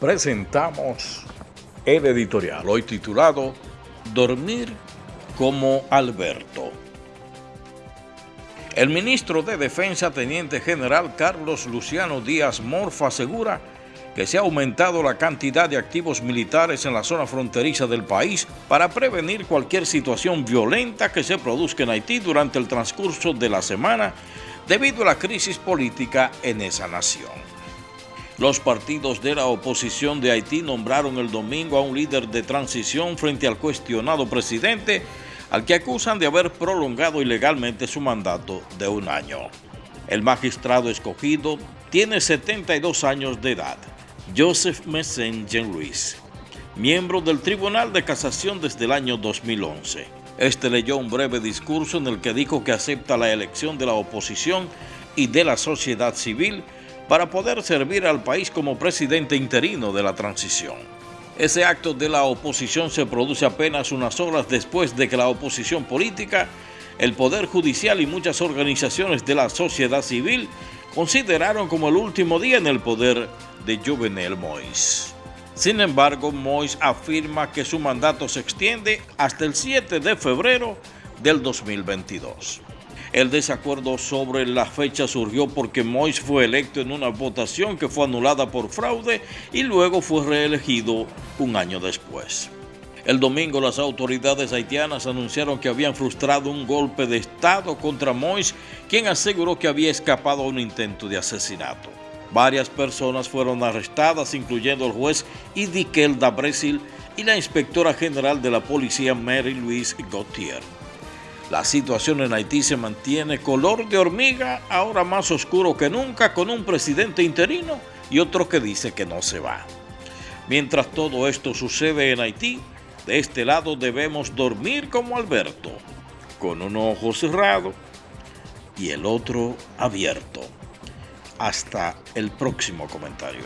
presentamos el editorial, hoy titulado Dormir como Alberto. El ministro de Defensa, Teniente General Carlos Luciano Díaz Morfa, asegura que se ha aumentado la cantidad de activos militares en la zona fronteriza del país para prevenir cualquier situación violenta que se produzca en Haití durante el transcurso de la semana debido a la crisis política en esa nación. Los partidos de la oposición de Haití nombraron el domingo a un líder de transición frente al cuestionado presidente, al que acusan de haber prolongado ilegalmente su mandato de un año. El magistrado escogido tiene 72 años de edad, Joseph Messenger Luis, miembro del Tribunal de Casación desde el año 2011. Este leyó un breve discurso en el que dijo que acepta la elección de la oposición y de la sociedad civil para poder servir al país como presidente interino de la transición. Ese acto de la oposición se produce apenas unas horas después de que la oposición política, el Poder Judicial y muchas organizaciones de la sociedad civil consideraron como el último día en el poder de Jovenel Moïse. Sin embargo, Moïse afirma que su mandato se extiende hasta el 7 de febrero del 2022. El desacuerdo sobre la fecha surgió porque Mois fue electo en una votación que fue anulada por fraude y luego fue reelegido un año después. El domingo las autoridades haitianas anunciaron que habían frustrado un golpe de Estado contra Mois, quien aseguró que había escapado a un intento de asesinato. Varias personas fueron arrestadas, incluyendo el juez Idiquel da Brasil y la inspectora general de la policía Mary Louise Gauthier. La situación en Haití se mantiene color de hormiga, ahora más oscuro que nunca, con un presidente interino y otro que dice que no se va. Mientras todo esto sucede en Haití, de este lado debemos dormir como Alberto, con un ojo cerrado y el otro abierto. Hasta el próximo comentario.